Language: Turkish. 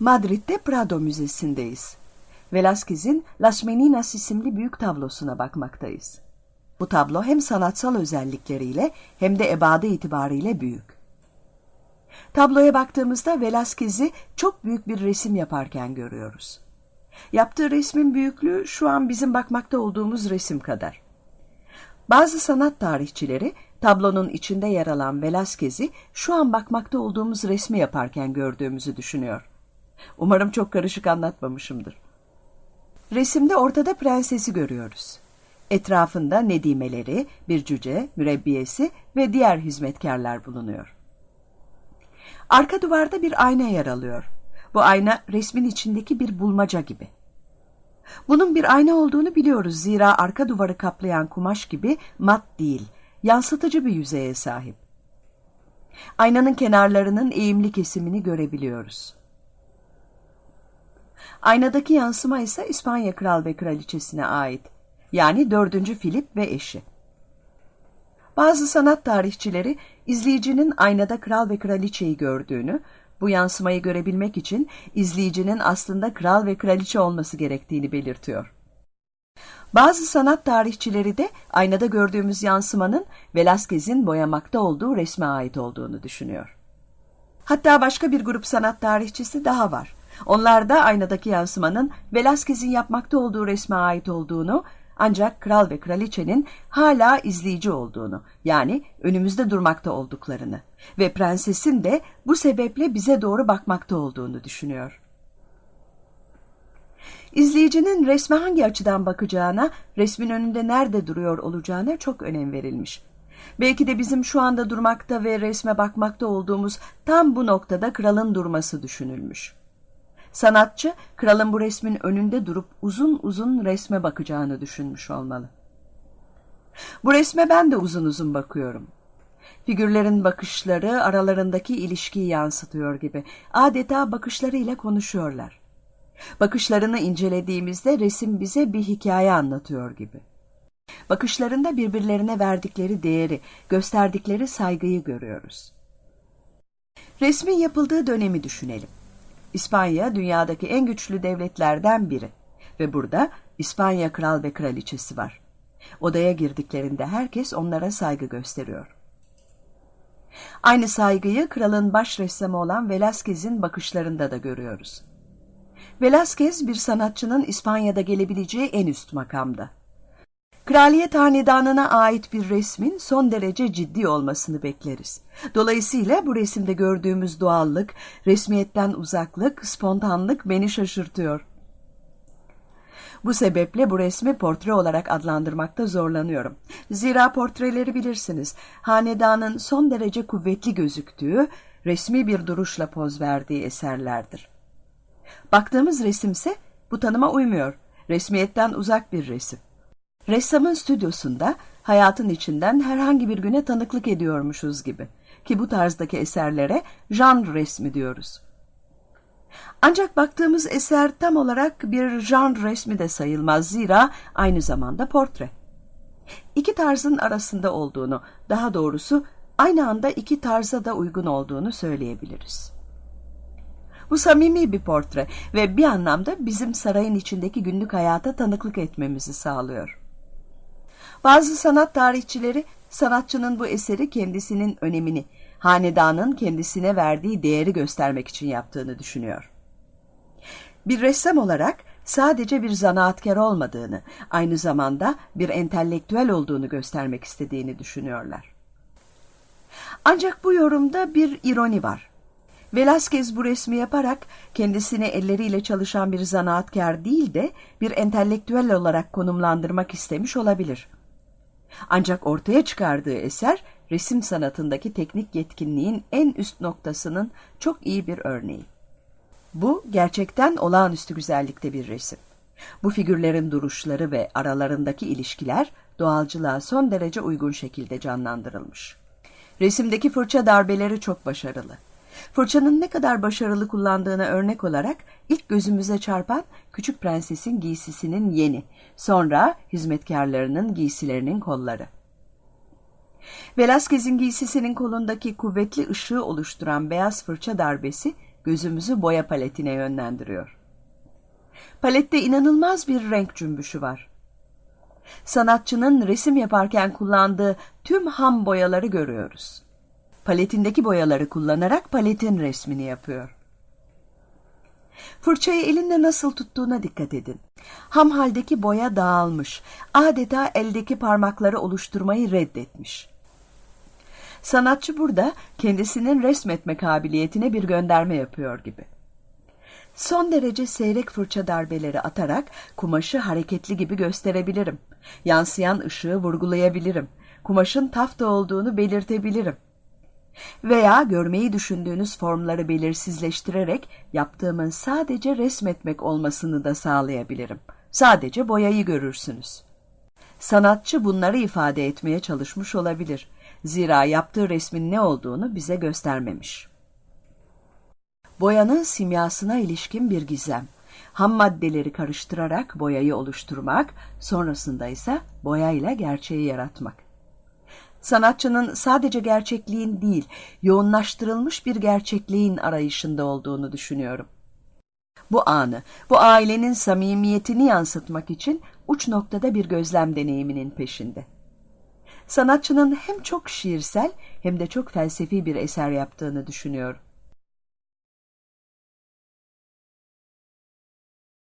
Madrid'de Prado Müzesi'ndeyiz. Velázquez'in Las Meninas isimli büyük tablosuna bakmaktayız. Bu tablo hem sanatsal özellikleriyle hem de ebadı itibariyle büyük. Tabloya baktığımızda Velázquez'i çok büyük bir resim yaparken görüyoruz. Yaptığı resmin büyüklüğü şu an bizim bakmakta olduğumuz resim kadar. Bazı sanat tarihçileri tablonun içinde yer alan Velázquez'i şu an bakmakta olduğumuz resmi yaparken gördüğümüzü düşünüyor. Umarım çok karışık anlatmamışımdır. Resimde ortada prensesi görüyoruz. Etrafında nedimeleri, bir cüce, mürebbiyesi ve diğer hizmetkarlar bulunuyor. Arka duvarda bir ayna yer alıyor. Bu ayna resmin içindeki bir bulmaca gibi. Bunun bir ayna olduğunu biliyoruz zira arka duvarı kaplayan kumaş gibi mat değil, yansıtıcı bir yüzeye sahip. Aynanın kenarlarının eğimli kesimini görebiliyoruz. Aynadaki yansıma ise İspanya Kral ve Kraliçesine ait. Yani 4. Filip ve eşi. Bazı sanat tarihçileri izleyicinin aynada kral ve kraliçeyi gördüğünü, bu yansımayı görebilmek için izleyicinin aslında kral ve kraliçe olması gerektiğini belirtiyor. Bazı sanat tarihçileri de aynada gördüğümüz yansımanın Velázquez'in boyamakta olduğu resme ait olduğunu düşünüyor. Hatta başka bir grup sanat tarihçisi daha var. Onlar da aynadaki yansımanın Velázquez'in yapmakta olduğu resme ait olduğunu ancak kral ve kraliçenin hala izleyici olduğunu yani önümüzde durmakta olduklarını ve prensesin de bu sebeple bize doğru bakmakta olduğunu düşünüyor. İzleyicinin resme hangi açıdan bakacağına, resmin önünde nerede duruyor olacağına çok önem verilmiş. Belki de bizim şu anda durmakta ve resme bakmakta olduğumuz tam bu noktada kralın durması düşünülmüş. Sanatçı, kralın bu resmin önünde durup uzun uzun resme bakacağını düşünmüş olmalı. Bu resme ben de uzun uzun bakıyorum. Figürlerin bakışları aralarındaki ilişkiyi yansıtıyor gibi. Adeta bakışlarıyla konuşuyorlar. Bakışlarını incelediğimizde resim bize bir hikaye anlatıyor gibi. Bakışlarında birbirlerine verdikleri değeri, gösterdikleri saygıyı görüyoruz. Resmin yapıldığı dönemi düşünelim. İspanya dünyadaki en güçlü devletlerden biri ve burada İspanya kral ve kraliçesi var. Odaya girdiklerinde herkes onlara saygı gösteriyor. Aynı saygıyı kralın baş ressamı olan Velázquez'in bakışlarında da görüyoruz. Velázquez bir sanatçının İspanya'da gelebileceği en üst makamda. Kraliyet hanedanına ait bir resmin son derece ciddi olmasını bekleriz. Dolayısıyla bu resimde gördüğümüz doğallık, resmiyetten uzaklık, spontanlık beni şaşırtıyor. Bu sebeple bu resmi portre olarak adlandırmakta zorlanıyorum. Zira portreleri bilirsiniz, hanedanın son derece kuvvetli gözüktüğü, resmi bir duruşla poz verdiği eserlerdir. Baktığımız resimse bu tanıma uymuyor. Resmiyetten uzak bir resim. Ressamın stüdyosunda hayatın içinden herhangi bir güne tanıklık ediyormuşuz gibi. Ki bu tarzdaki eserlere janr resmi diyoruz. Ancak baktığımız eser tam olarak bir janr resmi de sayılmaz zira aynı zamanda portre. İki tarzın arasında olduğunu, daha doğrusu aynı anda iki tarza da uygun olduğunu söyleyebiliriz. Bu samimi bir portre ve bir anlamda bizim sarayın içindeki günlük hayata tanıklık etmemizi sağlıyor. Bazı sanat tarihçileri sanatçının bu eseri kendisinin önemini, hanedanın kendisine verdiği değeri göstermek için yaptığını düşünüyor. Bir ressam olarak sadece bir zanaatkar olmadığını, aynı zamanda bir entelektüel olduğunu göstermek istediğini düşünüyorlar. Ancak bu yorumda bir ironi var. Velázquez bu resmi yaparak kendisini elleriyle çalışan bir zanaatkar değil de bir entelektüel olarak konumlandırmak istemiş olabilir. Ancak ortaya çıkardığı eser resim sanatındaki teknik yetkinliğin en üst noktasının çok iyi bir örneği. Bu gerçekten olağanüstü güzellikte bir resim. Bu figürlerin duruşları ve aralarındaki ilişkiler doğalcılığa son derece uygun şekilde canlandırılmış. Resimdeki fırça darbeleri çok başarılı. Fırçanın ne kadar başarılı kullandığına örnek olarak ilk gözümüze çarpan küçük prensesin giysisinin yeni, sonra hizmetkarlarının giysilerinin kolları. Velázquez'in giysisinin kolundaki kuvvetli ışığı oluşturan beyaz fırça darbesi gözümüzü boya paletine yönlendiriyor. Palette inanılmaz bir renk cümbüşü var. Sanatçının resim yaparken kullandığı tüm ham boyaları görüyoruz. Paletindeki boyaları kullanarak paletin resmini yapıyor. Fırçayı elinde nasıl tuttuğuna dikkat edin. Ham haldeki boya dağılmış. Adeta eldeki parmakları oluşturmayı reddetmiş. Sanatçı burada kendisinin resmetme kabiliyetine bir gönderme yapıyor gibi. Son derece seyrek fırça darbeleri atarak kumaşı hareketli gibi gösterebilirim. Yansıyan ışığı vurgulayabilirim. Kumaşın tafta olduğunu belirtebilirim. Veya görmeyi düşündüğünüz formları belirsizleştirerek yaptığımın sadece resmetmek olmasını da sağlayabilirim. Sadece boyayı görürsünüz. Sanatçı bunları ifade etmeye çalışmış olabilir. Zira yaptığı resmin ne olduğunu bize göstermemiş. Boyanın simyasına ilişkin bir gizem. Ham maddeleri karıştırarak boyayı oluşturmak, sonrasında ise boyayla gerçeği yaratmak. Sanatçının sadece gerçekliğin değil, yoğunlaştırılmış bir gerçekliğin arayışında olduğunu düşünüyorum. Bu anı, bu ailenin samimiyetini yansıtmak için uç noktada bir gözlem deneyiminin peşinde. Sanatçının hem çok şiirsel hem de çok felsefi bir eser yaptığını düşünüyorum.